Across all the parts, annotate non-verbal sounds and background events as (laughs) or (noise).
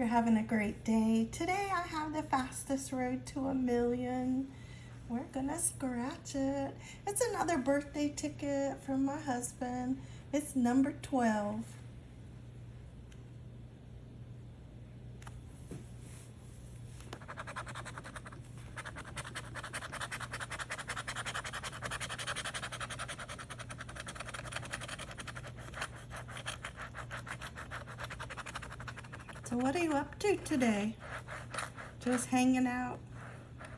having a great day. Today I have the fastest road to a million. We're gonna scratch it. It's another birthday ticket from my husband. It's number 12. So what are you up to today? Just hanging out,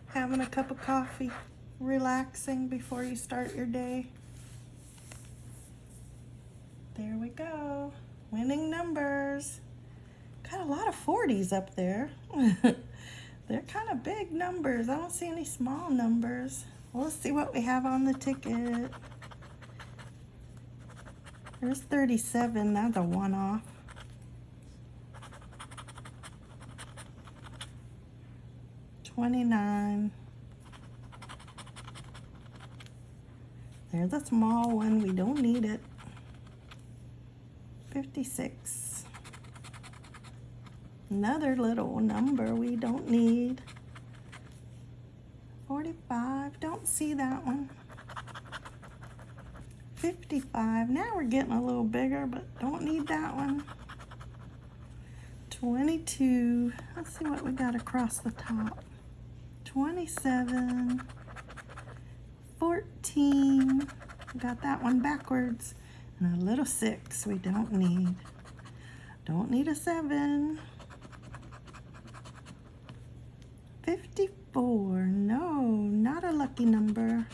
having a cup of coffee, relaxing before you start your day. There we go. Winning numbers. Got a lot of 40s up there. (laughs) They're kind of big numbers. I don't see any small numbers. Well, let's see what we have on the ticket. There's 37. That's a one-off. 29. There's a small one. We don't need it. 56. Another little number we don't need. 45. Don't see that one. 55. Now we're getting a little bigger, but don't need that one. 22. Let's see what we got across the top. 27, 14, got that one backwards, and a little six we don't need. Don't need a seven. 54, no, not a lucky number.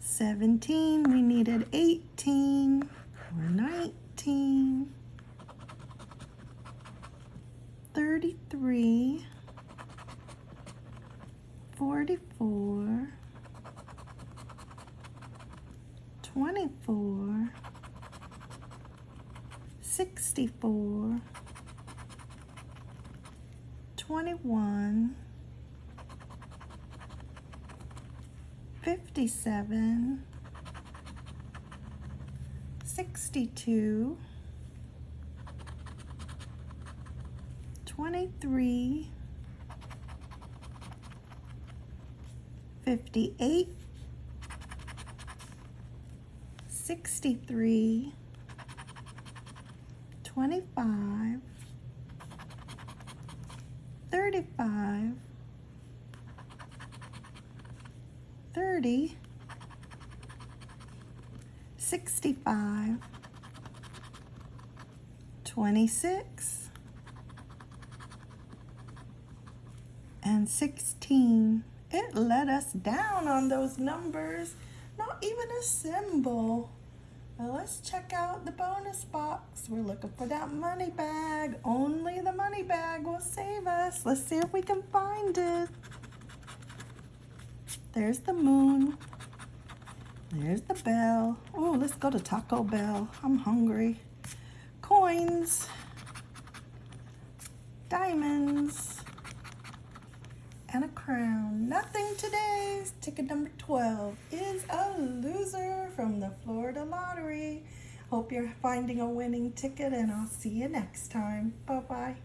17, we needed 18 or 19. 33, 44, 24, 64, 21, 57, 62, 23, 58, 63, 25, 35, 30, 65, 26, and 16. It let us down on those numbers. Not even a symbol. Well, let's check out the bonus box. We're looking for that money bag. Only the money bag will save us. Let's see if we can find it. There's the moon. There's the bell. Oh, let's go to Taco Bell. I'm hungry. Coins. Diamonds and a crown. Nothing today. Ticket number 12 is a loser from the Florida Lottery. Hope you're finding a winning ticket and I'll see you next time. Bye-bye.